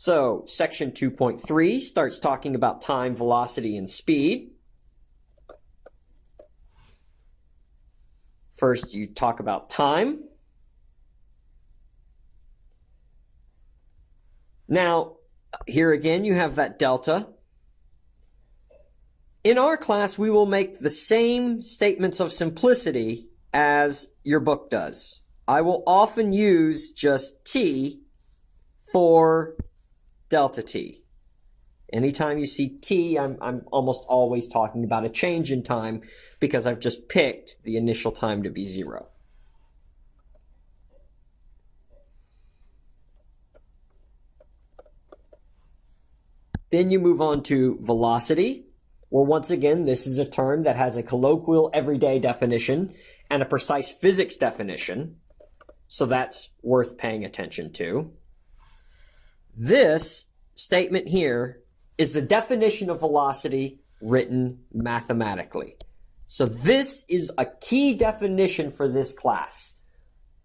So section 2.3 starts talking about time, velocity, and speed. First, you talk about time. Now, here again, you have that delta. In our class, we will make the same statements of simplicity as your book does. I will often use just t for delta t. Anytime you see t, I'm, I'm almost always talking about a change in time because I've just picked the initial time to be zero. Then you move on to velocity, where once again, this is a term that has a colloquial everyday definition and a precise physics definition. So that's worth paying attention to. This statement here is the definition of velocity written mathematically. So this is a key definition for this class,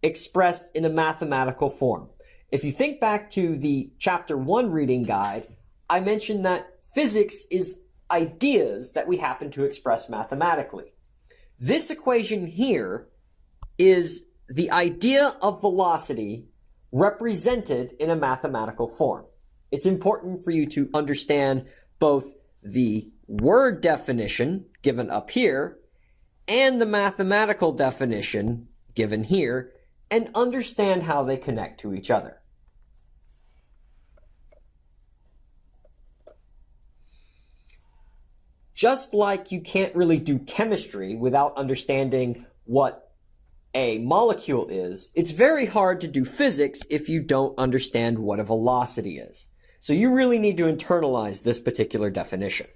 expressed in a mathematical form. If you think back to the chapter one reading guide, I mentioned that physics is ideas that we happen to express mathematically. This equation here is the idea of velocity represented in a mathematical form. It's important for you to understand both the word definition given up here and the mathematical definition given here and understand how they connect to each other. Just like you can't really do chemistry without understanding what a molecule is, it's very hard to do physics if you don't understand what a velocity is. So you really need to internalize this particular definition.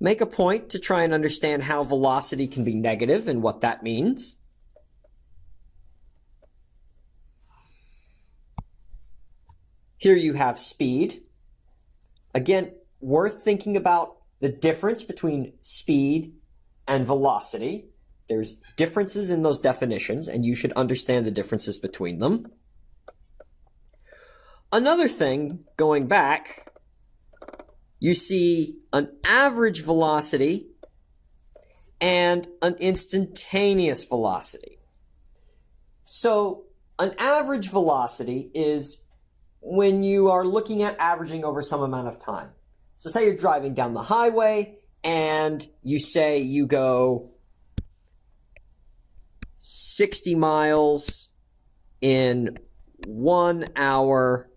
Make a point to try and understand how velocity can be negative and what that means. Here you have speed. Again, worth thinking about the difference between speed and velocity. There's differences in those definitions, and you should understand the differences between them. Another thing, going back, you see an average velocity and an instantaneous velocity. So an average velocity is when you are looking at averaging over some amount of time. So say you're driving down the highway and you say you go 60 miles in one hour,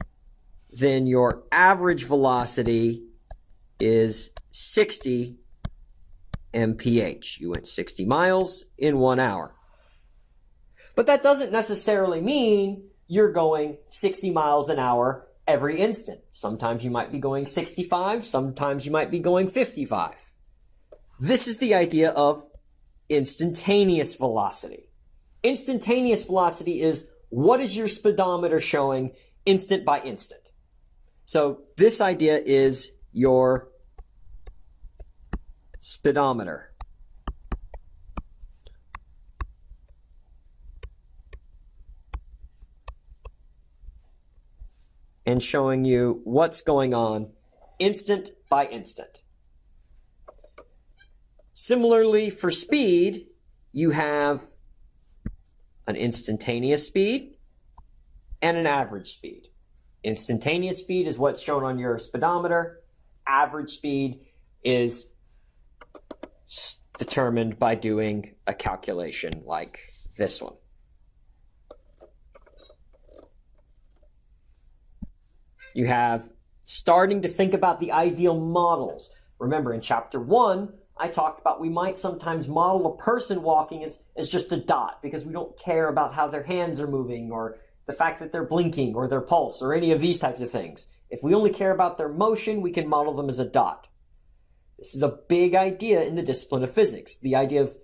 then your average velocity is 60 mph. You went 60 miles in one hour. But that doesn't necessarily mean you're going 60 miles an hour every instant. Sometimes you might be going 65, sometimes you might be going 55. This is the idea of instantaneous velocity. Instantaneous velocity is what is your speedometer showing instant by instant. So this idea is your speedometer. and showing you what's going on instant by instant. Similarly, for speed, you have an instantaneous speed and an average speed. Instantaneous speed is what's shown on your speedometer. Average speed is determined by doing a calculation like this one. You have starting to think about the ideal models. Remember, in chapter one, I talked about we might sometimes model a person walking as, as just a dot because we don't care about how their hands are moving or the fact that they're blinking or their pulse or any of these types of things. If we only care about their motion, we can model them as a dot. This is a big idea in the discipline of physics. The idea of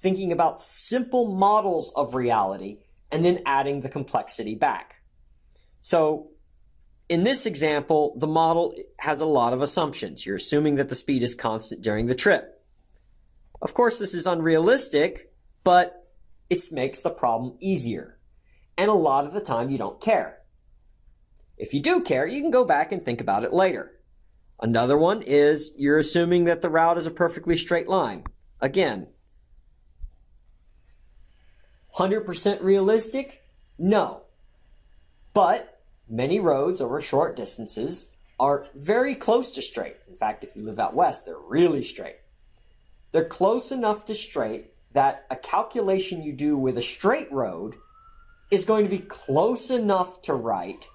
thinking about simple models of reality and then adding the complexity back. So in this example, the model has a lot of assumptions. You're assuming that the speed is constant during the trip. Of course, this is unrealistic, but it makes the problem easier. And a lot of the time, you don't care. If you do care, you can go back and think about it later. Another one is you're assuming that the route is a perfectly straight line. Again, 100% realistic? No. But many roads over short distances are very close to straight. In fact, if you live out west, they're really straight. They're close enough to straight that a calculation you do with a straight road is going to be close enough to right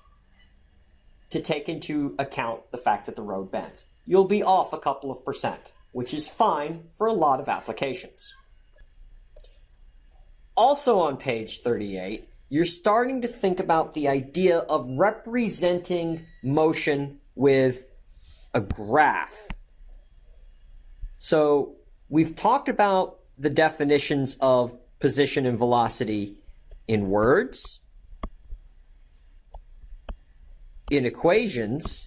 to take into account the fact that the road bends. You'll be off a couple of percent, which is fine for a lot of applications. Also on page 38, you're starting to think about the idea of representing motion with a graph. So we've talked about the definitions of position and velocity in words, in equations,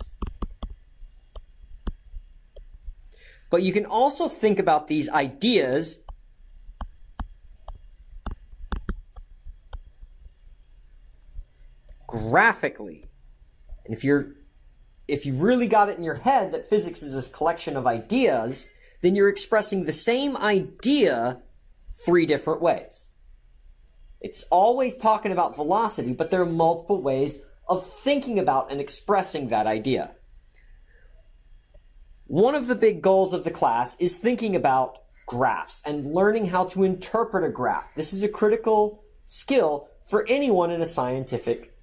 but you can also think about these ideas graphically. And if you're if you've really got it in your head that physics is this collection of ideas, then you're expressing the same idea three different ways. It's always talking about velocity, but there are multiple ways of thinking about and expressing that idea. One of the big goals of the class is thinking about graphs and learning how to interpret a graph. This is a critical skill for anyone in a scientific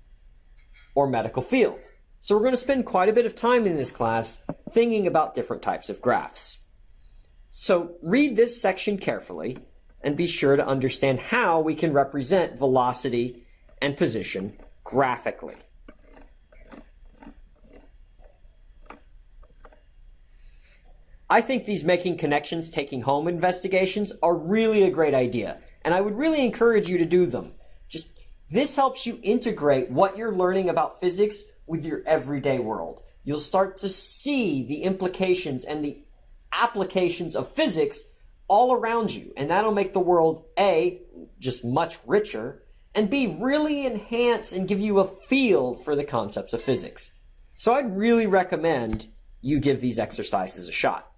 or medical field. So we're going to spend quite a bit of time in this class thinking about different types of graphs. So read this section carefully and be sure to understand how we can represent velocity and position graphically. I think these making connections, taking home investigations are really a great idea, and I would really encourage you to do them. This helps you integrate what you're learning about physics with your everyday world. You'll start to see the implications and the applications of physics all around you, and that'll make the world A, just much richer, and B, really enhance and give you a feel for the concepts of physics. So I'd really recommend you give these exercises a shot.